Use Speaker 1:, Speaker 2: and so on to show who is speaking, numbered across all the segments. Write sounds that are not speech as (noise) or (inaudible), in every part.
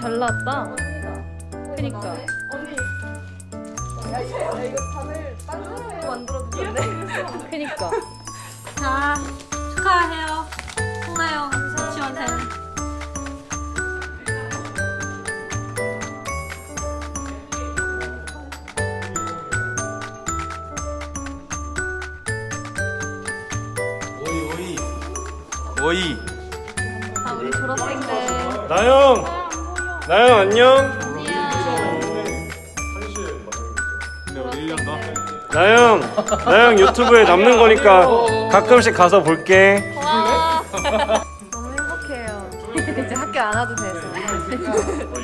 Speaker 1: 잘 나왔다. 그니까.
Speaker 2: 언니. 야, 야, 이거 다들 딴 사람이 만들어 주셨네.
Speaker 1: 그니까.
Speaker 3: 자, 축하해요. 홍나영 유치원 생.
Speaker 4: 오이 오이 오이
Speaker 3: 자, 우리 졸업생들.
Speaker 4: 나영 나영 안녕 나영 나영 유튜브에 남는 거니까 가끔씩 가서 볼게
Speaker 3: 와. (laughs)
Speaker 1: 너무 행복해요. (laughs) 이제 학교 안 와도 돼서.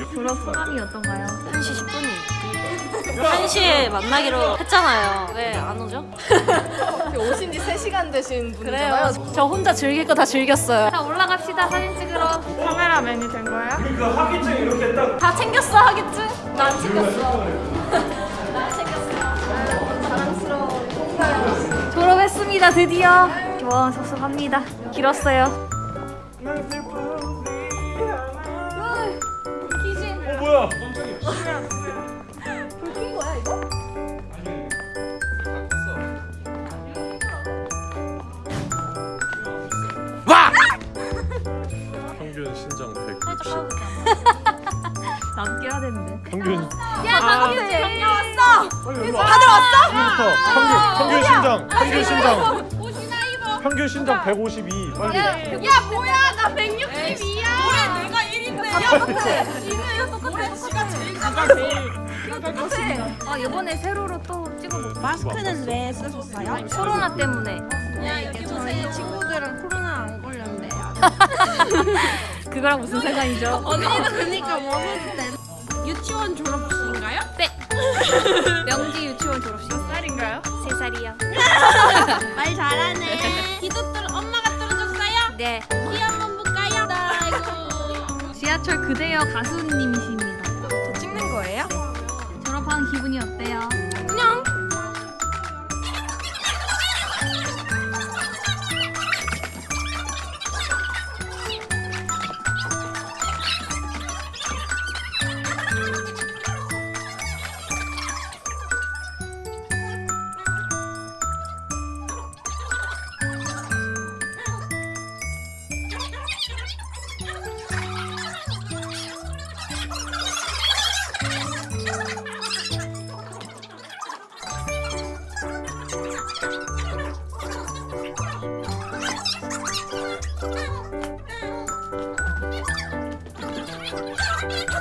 Speaker 1: (laughs) 졸업 소감이 어떤가요?
Speaker 3: 1시 10분이. 1시에 만나기로 했잖아요. 왜 안 오죠?
Speaker 2: 오신 지 3시간 되신 분이잖아요.
Speaker 3: 저 혼자 즐길 거 다 즐겼어요. 자, 올라갑시다. 사진 찍으러.
Speaker 1: 카메라맨이 된 거야?
Speaker 4: 그 학위증 이렇게 딱
Speaker 3: 다 챙겼어, 하겠지? 난 챙겼어. (laughs) 난 챙겼어.
Speaker 2: 자랑스러워.
Speaker 3: 졸업했습니다, 드디어. 와, 섭섭합니다. 길었어요. 귀신.
Speaker 4: 어 뭐야
Speaker 2: 불킨
Speaker 4: 평균 신장 160
Speaker 1: 나도 깨야 되는데.
Speaker 4: 평균
Speaker 3: 야, 방금 방금 왔어.
Speaker 4: 다들 왔어? 평균 평균 신장 평균 신장 평균 신장 152 빨리
Speaker 3: 야, 뭐야? 나 162야. 뭐야? 내가 1인데. 똑같아. 지금 똑같아. 지가 제일
Speaker 1: 아 이번에 세로로 또 찍어볼까?
Speaker 4: 마스크는
Speaker 5: 왜 쓰셨어요?
Speaker 1: 코로나 때문에.
Speaker 3: 야, 이게
Speaker 5: 저희 친구들은 코로나 안 걸렸는데요. (laughs)
Speaker 1: 그거랑 무슨 상관이죠?
Speaker 5: 언니도 그러니까 먹어도 돼. 유치원 졸업식인가요? (laughs)
Speaker 1: 명지 유치원 졸업식. 몇 살인가요? 세 살이요. (laughs)
Speaker 5: 말 잘하네. 기도 뚫 엄마가 뚫어줬어요?
Speaker 1: 네.
Speaker 5: 기 한번 볼까요? 아이고.
Speaker 1: 지하철 그대여 가수님이십니다.
Speaker 5: 저 찍는 거예요?
Speaker 1: 졸업한 기분이 어때요? Oh,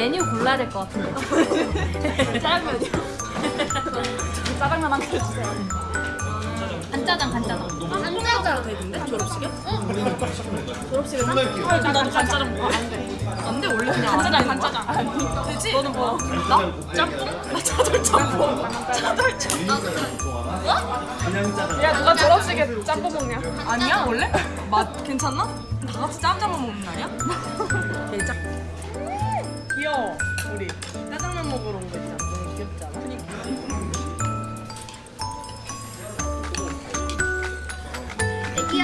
Speaker 1: 메뉴 골라야 될 것 같은데. (laughs)
Speaker 3: 짜장면이요. 짜장면 한 그릇 주세요.
Speaker 1: 간짜장, 간짜장.
Speaker 3: 한짜장 되는데 졸업식에? 응. 졸업식에 한? 나도 간짜장 먹어. 안 돼. 안 돼, 원래 그냥 간짜장, 간짜장. 되지? 너는 뭐? 나? 짬뽕? 나 차돌 짬뽕. 차돌 짬뽕.
Speaker 2: 야 누가 졸업식에 짬뽕 먹냐?
Speaker 3: 아니야, 원래? 맛 괜찮나? 다 같이 짬짬만 먹는 거 아니야? (laughs)
Speaker 2: 귀여워 우리. 짜장면 먹으러 온 거 있잖아. 너무 귀엽지 않아?
Speaker 3: 이게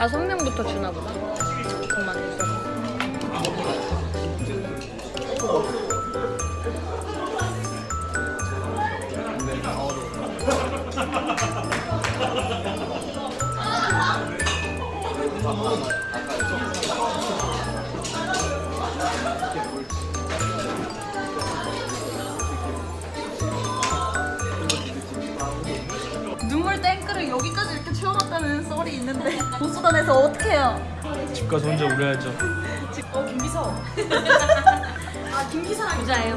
Speaker 1: 다섯 명부터 주나 보다.
Speaker 5: 이렇게 채워놨다는 썰이 있는데 보수단에서 어떻게 해요?
Speaker 4: 집 가서 혼자 울어야죠.
Speaker 3: 어, 김비서. (laughs) 아, 김기사랑
Speaker 1: 부자예요.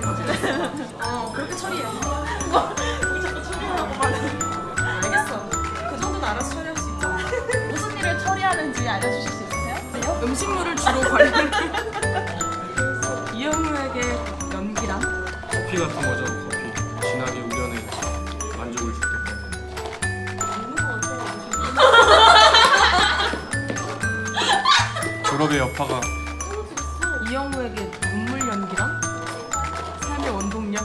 Speaker 3: 어, 그렇게 처리해. 왜 자꾸 처리하라고 말해. 알겠어. 그 정도는 알아서 처리할 수 있잖아. (laughs)
Speaker 5: 무슨 일을 처리하는지 알려주실 수 있으세요?
Speaker 3: 음식물을 주로 관리를. (laughs) 이영우에게 연기란?
Speaker 6: 커피 같은 거죠 졸업의 여파가
Speaker 3: 이영우에게 눈물 연기란? 삶의 원동력?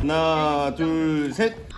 Speaker 7: 하나, 둘, 셋.